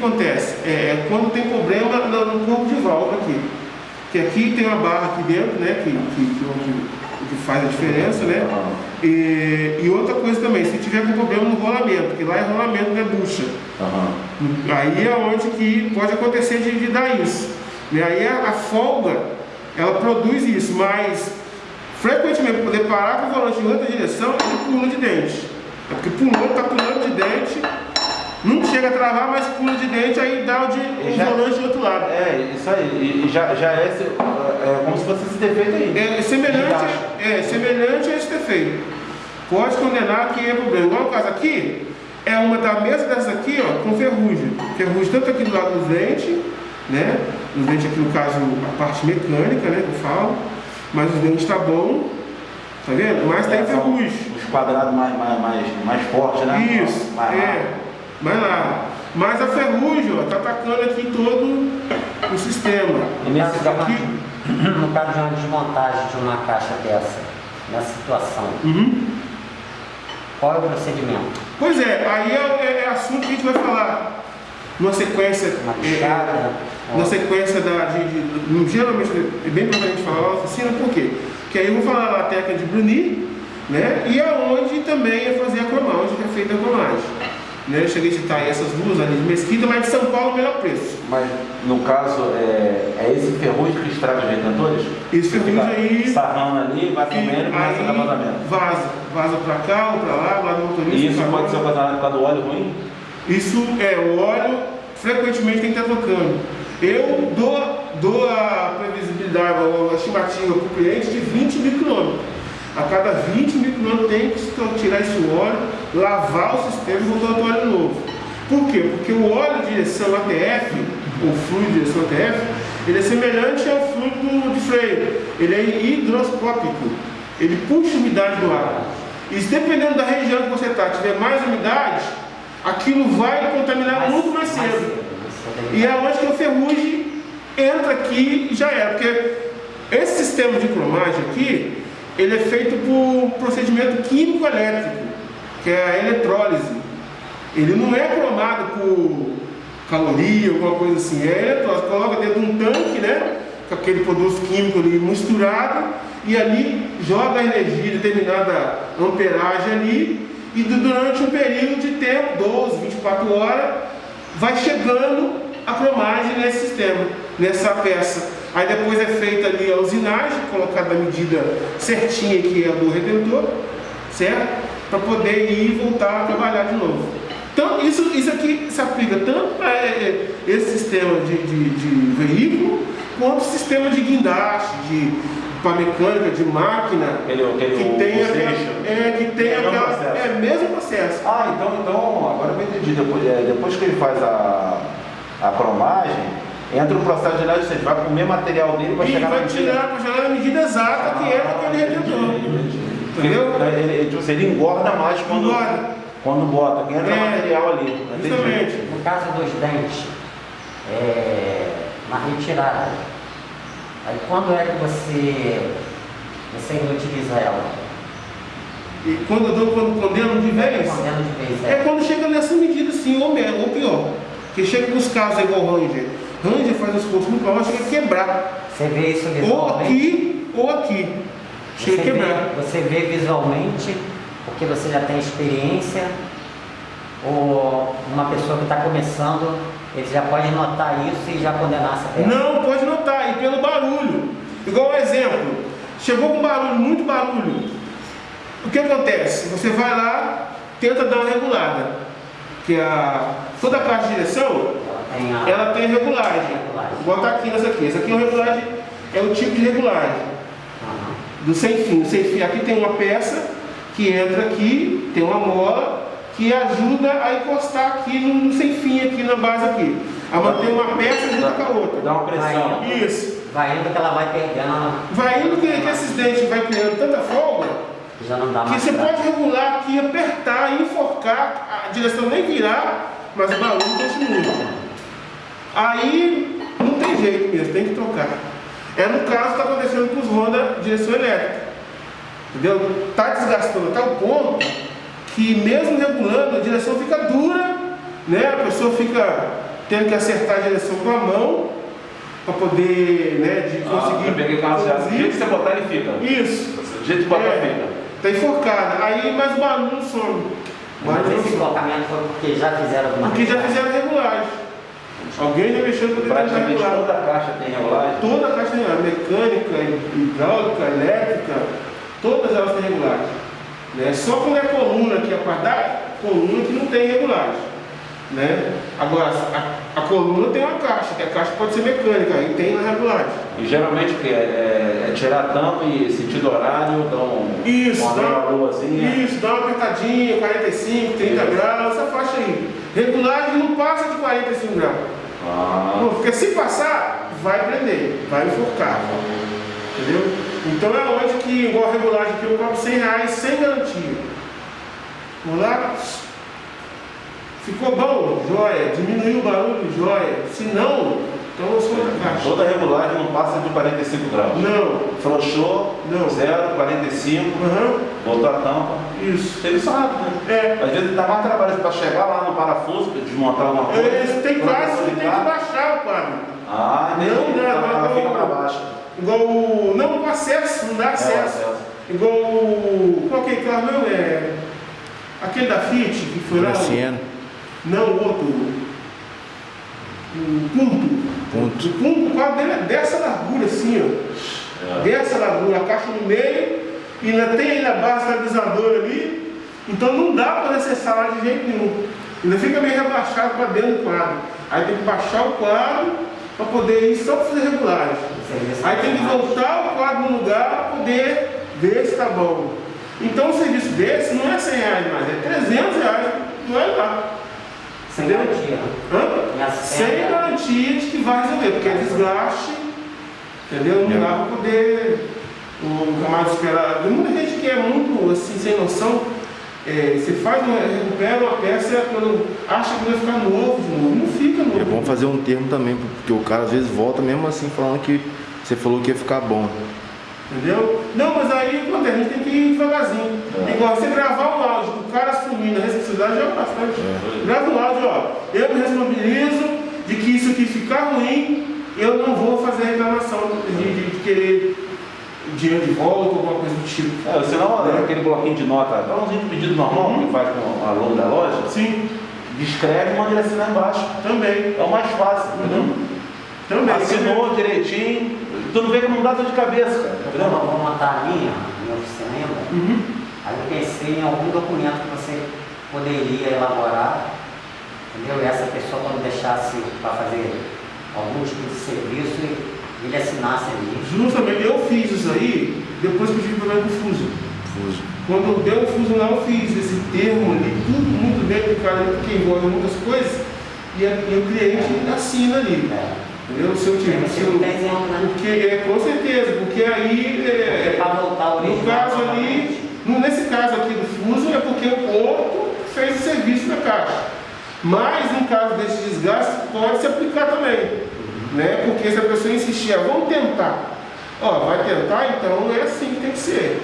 O que acontece? É, é quando tem problema no, corpo de válvula aqui. Que aqui tem uma barra aqui dentro, né? Que, que, que, onde, que faz a diferença, né? E, e, outra coisa também, se tiver com problema no rolamento, que lá é rolamento, não é bucha. Uhum. Aí é onde que pode acontecer de, de dar isso. E aí a, a, folga, ela produz isso, mas frequentemente poder parar com o volante em outra direção, ele pula de dente. É porque pulou, está pulando de dente, não chega a travar, mas pula de dente, aí dá o, de, o já, volante do outro lado. É, isso aí. E já, já é, é, como se fosse esse defeito aí. É, semelhante, é semelhante a esse defeito. Pode condenar que é problema. Igual no caso aqui, é uma da mesa dessas aqui, ó, com ferrugem. Ferrugem tanto aqui do lado do dente, né? Os dentes aqui, no caso, a parte mecânica, né, que eu falo. Mas os dentes tá bom, tá vendo? Mas é, tem ferrugem. Os quadrados mais, mais, mais, mais fortes, né? Isso, mais é. Mais lá. Mas a ferrugem, ó, tá atacando aqui todo o sistema. E nesse aqui, no caso de uma desmontagem de uma caixa dessa, nessa situação, uhum. qual é o procedimento? Pois é, aí é, é, é assunto que a gente vai falar numa sequência. Uma é, na sequência da. De, de, geralmente é bem provavelmente falar na oficina, por quê? Porque aí eu vou falar a técnica de brunir, né? E aonde também é fazer a cromagem, onde é feita a cromagem. Né? Eu cheguei a citar essas duas ali de Mesquita, mas de São Paulo o melhor preço. Mas no caso, é, é esse ferrugem que estraga os retentores? Esse ferrugem aí. Sarrando ali, vai comendo e começa a dar vazamento. Vaza. Vaza pra cá ou pra lá, lá do motorista. E isso pode ser ocasionado por causa do óleo ruim? Isso é, o óleo frequentemente tem que estar trocando. Eu dou, dou a previsibilidade, a estimativa para o cliente de 20 mil quilômetros. A cada 20 mil quilômetros tem que tirar esse óleo, lavar o sistema e voltar o óleo novo. Por quê? Porque o óleo de direção ATF, o fluido de direção ATF, ele é semelhante ao fluido de freio. Ele é hidroscópico. Ele puxa a umidade do ar. E dependendo da região que você está, tiver mais umidade, aquilo vai contaminar muito mais cedo. E é onde que o ferrugem entra aqui e já era. Porque esse sistema de cromagem aqui, ele é feito por procedimento químico elétrico, que é a eletrólise. Ele não é cromado por caloria, alguma coisa assim. É eletrólise. Coloca dentro de um tanque, né? Com aquele produto químico ali misturado e ali joga a energia, determinada amperagem ali e durante um período de tempo, 12, 24 horas, vai chegando a cromagem nesse sistema, nessa peça. Aí depois é feita ali a usinagem, colocada a medida certinha que é do retentor, certo? Para poder ir e voltar a trabalhar de novo. Então isso, isso aqui se aplica tanto para é, é, esse sistema de, de, de veículo, quanto o sistema de guindaste, de para mecânica, de máquina, aquele, aquele que tem aquela, é, que tem é aquela, é o mesmo processo. Ah, então, então agora eu entendi. Depois, é, depois que ele faz a a cromagem, entra o processo de análise, você vai comer material dele para chegar vai na medida... tirar, para chegar na medida exata ah, que é aquele retentor. Entendeu? Ele, ele, tipo assim, ele engorda mais quando, engorda. quando bota, entra é, material ali. Justamente. No caso dos dentes, é, na retirada, aí quando é que você, você inutiliza ela? E quando eu dou quando condeno de vez? Condeno de vez, é. é quando chega nessa medida assim, ou, ou pior. Que chega nos casos é igual Ranger. Ranger faz as coisas muito mal, chega a quebrar. Você vê isso visualmente? Ou aqui, ou aqui. Você a. Vê, você vê visualmente, porque você já tem experiência, ou uma pessoa que está começando, ele já pode notar isso e já condenar essa peça? Não, pode notar, e pelo barulho. Igual um exemplo, chegou com barulho, muito barulho. O que acontece? Você vai lá, tenta dar uma regulada que a, toda a caixa de direção ela tem regulagem. Vou botar aqui nessa aqui. Essa aqui é regulagem, é o tipo de regulagem do sem fim. O sem fim aqui tem uma peça que entra aqui, tem uma mola que ajuda a encostar aqui no, no sem fim aqui na base aqui. A manter uma peça junto com a outra. Dá uma pressão. Isso. Vai indo que ela vai perdendo. Vai indo que, que esses dentes vai criando tanta folga já não dá mais que você pode regular aqui, apertar, enforcar, a direção nem virar, mas o barulho continua. Aí não tem jeito mesmo, tem que trocar. É no caso que está acontecendo com os Honda direção elétrica. Entendeu? Está desgastando até o ponto que mesmo regulando, a direção fica dura, né? A pessoa fica tendo que acertar a direção com a mão para poder, né, de conseguir. Ah, peguei o carro. Do jeito que você botar, ele fica. Isso. Do jeito que botar, É. fica. Tá enforcada. Aí, mas o barulho não some. O Mas esse colocamento foi porque já fizeram alguma Porque já fizeram regulagem. Alguém já mexeu para tentar Praticamente toda a caixa tem regulagem. Toda a caixa tem regulagem. Mecânica, hidráulica, elétrica, todas elas têm regulagem. Né? Só quando é coluna, que é a parte da coluna que não tem regulagem. Né? Agora, a, a coluna tem uma caixa, que a caixa pode ser mecânica, aí tem a regulagem. E geralmente o que é, é, é tirar tampa e sentido horário, dão Isso, uma dá, luazinha. isso, dá uma apertadinha, 45, 30 Isso. graus, essa faixa aí. Regulagem não passa de 45 graus. Ah, Não, porque se passar, vai prender, vai enforcar. Entendeu? Então é onde que, igual a regulagem aqui, eu cobro 100 reais sem garantia. Vamos lá? Ficou bom? Joia. Diminuiu o barulho? Joia. Se não, então sou outra caixa. toda regulagem não passa de 45 graus. Não. Frouxou, Não. 0, 45, Aham. botou a tampa. Isso. Serviço rápido, né? É. Às vezes dá mais trabalho para chegar lá no parafuso, para desmontar alguma coisa. Eles tem casos que tem que baixar o quadro. Ah, entendi. Não dá, Então, ela não. fica para baixo. Igual o. Não, o acesso, não dá acesso. acesso. Igual o. Qual que é carro não é? Aquele da Fiat que foi lá. Graciano. Não, o outro. O Punto. Ponto. O Punto, o quadro dele é dessa largura assim, ó. É. Dessa largura, a caixa no meio, e ainda tem ainda a base estabilizadora ali. Então não dá para acessar lá de jeito nenhum. Ainda fica meio rebaixado para dentro do quadro. Aí tem que baixar o quadro para poder ir só para fazer regulagem. Aí tem que mais. voltar o quadro no lugar para poder ver se está bom. Então um serviço desse não é 100 reais mais, é 300 reais, não é lá. Sem Entendeu? garantia. Hã? Sem garantia de que vai resolver, porque é desgaste, entendeu? Não dá para poder o camarada esperar. Tem muita gente que é muito assim, sem noção. é, você faz, uma, recupera uma peça quando acha que vai ficar novo de novo. Não fica novo. É bom fazer um termo também, porque o cara às vezes volta mesmo assim falando que você falou que ia ficar bom. Entendeu? Não, mas aí acontece, a gente tem que ir devagarzinho. É. Igual você gravar um áudio, o cara assumindo a responsabilidade já é bastante. Um áudio, ó, eu me responsabilizo de que isso aqui ficar ruim, eu não vou fazer reclamação de, de- de querer dinheiro de volta ou alguma coisa do tipo. É, senão É. aquele bloquinho de nota, balãozinho de pedido normal Uhum. que faz com o aluno da loja, Sim, descreve e manda ele assinar embaixo. também. É o mais fácil, entendeu? Também. Assinou direitinho, tu não vê como não dá dor de cabeça, cara, Eu entendeu? vou montar a minha, a minha oficina ainda. Uhum. Aí eu pensei em algum documento que você poderia elaborar, entendeu? E essa pessoa quando deixasse para fazer algum tipo de serviço, ele assinasse ali. Justamente, eu fiz isso aí depois que eu tive problema com o fuso. Fuso. Quando deu o fuso lá, eu fiz esse termo ali, tudo muito bem aplicado, porque envolve muitas coisas, e, a- e o cliente assina ali. É. Entendeu? Se eu tiver. Se eu- né? Porque, é, com certeza, porque aí. é, Para voltar ao no caso ali, nesse caso aqui do fuso, é porque o porto fez o serviço da caixa. Mas no caso desse desgaste, pode se aplicar também. Né? Porque se a pessoa insistir, ah, vamos tentar. Ó, vai tentar, então é assim que tem que ser.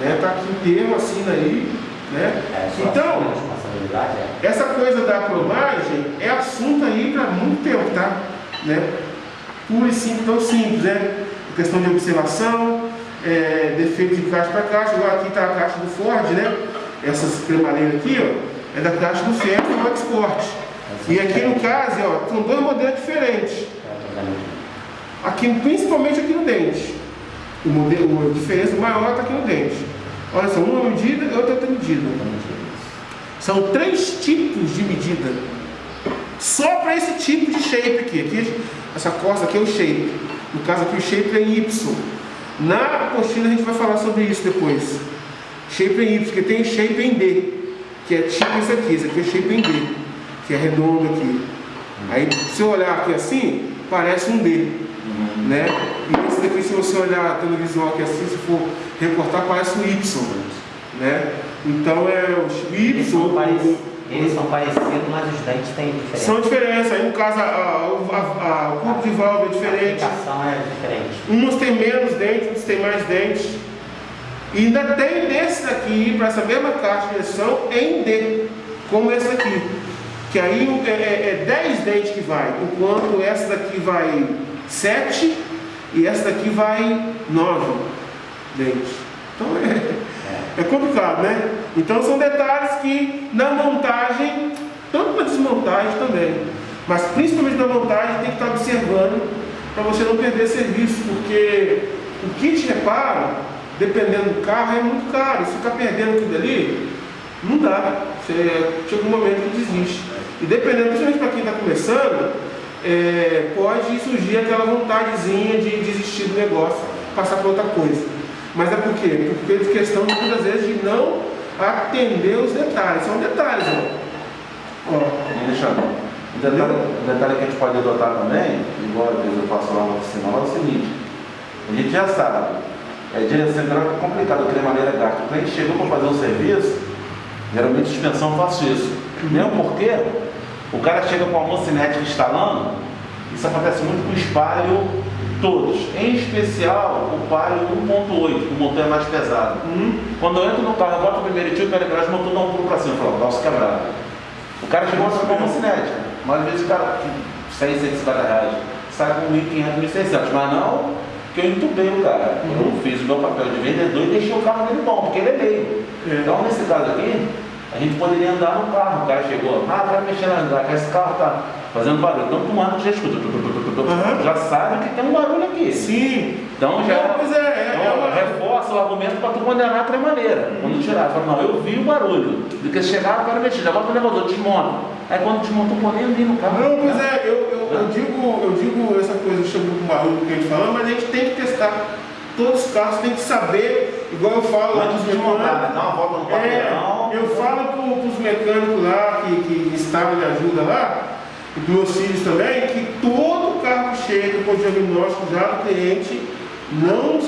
Né? Tá aqui o termo, assina aí. Né? É, Então, é. essa coisa da cromagem é assunto aí para muito tempo, tá? Né? Puro e simples, tão simples, né? Questão de observação, é, defeito de caixa para caixa. Agora aqui está a caixa do Ford, né? Essas cremalheiras aqui, ó, é da caixa do Fiat do Export. E aqui no caso, ó, são dois modelos diferentes. Aqui, principalmente aqui no dente. O modelo, a diferença maior está aqui no dente. Olha só, uma medida e outra outra medida. São três tipos de medida. Só para esse tipo de shape aqui. aqui. Essa costa aqui é o shape. No caso aqui o shape é em Y. Na apostila a gente vai falar sobre isso depois. Shape em Y, porque tem shape em D, que é tipo esse aqui. Esse aqui é shape em D, que é redondo aqui. Aí se eu olhar aqui assim, parece um D. Né? E esse daqui, se você olhar a televisão aqui assim, se for recortar, parece um Y. Né? Então é o Y. eles são parecidos, mas os dentes têm diferença. São diferentes. Aí no caso, a, a, a, a- o corpo de válvula é A diferente. aplicação é diferente. Uns têm menos dentes, outros têm mais dentes. E ainda tem desse daqui, para essa mesma caixa de direção, em D, como esse aqui. Que aí é, é, é 10 dentes que vai, enquanto essa daqui vai 7 e essa daqui vai 9 dentes. Então é, é complicado, né? Então são detalhes que na montagem, tanto na desmontagem também, mas principalmente na montagem tem que estar observando para você não perder serviço, porque o kit reparo, dependendo do carro, é muito caro. Se ficar perdendo aquilo ali, não dá. Você chega um momento que desiste. E dependendo, principalmente para quem está começando, é, pode surgir aquela vontadezinha de desistir do negócio, passar para outra coisa. Mas é por quê? Porque é questão muitas vezes de não atender os detalhes. São detalhes, ó. ó. Alexandre, um detalhe, um detalhe que a gente pode adotar também, igual às vezes eu faço lá na oficina, é o seguinte, a gente já sabe, é direção central é complicado, de maneira gasta. O cliente chegou para fazer um serviço, geralmente suspensão eu faço isso. Mesmo porque o cara chega com a mocinética instalando, isso acontece muito com o espalho todos, em especial o palio 1.8, que o motor é mais pesado. Hum? Quando eu entro no carro, eu boto o primeiro tiro, o embreagem, o motor dá um pulo para cima, eu falo, calço quebrado. O cara chegou com uma cinética, mas às vezes o cara, 100, 150 reais, sai com 1.500, 1.600, mas não que eu entubei o cara. Eu fiz o meu papel de vendedor e deixei o carro dele bom, porque ele é meio. É. Então, nesse caso aqui, a gente poderia andar no carro. O cara chegou, ah, quero mexer na andar, esse carro tá fazendo barulho. Então, tu manda, tu já escuta, Aham. já sabe que tem um barulho aqui. Sim. Então já Não, pois é, é- então, é reforça o argumento para tu condenar de outra maneira. Quando tirar, fala, não, eu vi o barulho. Do que chegar, eu quero mexer, já bota o eu desmonto. Aí quando desmonta, eu nem ali no carro. Não, pois é, eu, eu, eu digo, eu digo essa coisa sobre o barulho que a gente falando, mas a gente tem que testar todos os carros, tem que saber, igual eu falo lá dos de né? mecânicos. Uma volta no É, quarteirão. eu falo para os mecânicos lá que, que instalam e ajudam lá, meus filhos também, que todo carro que chega com diagnóstico já do cliente não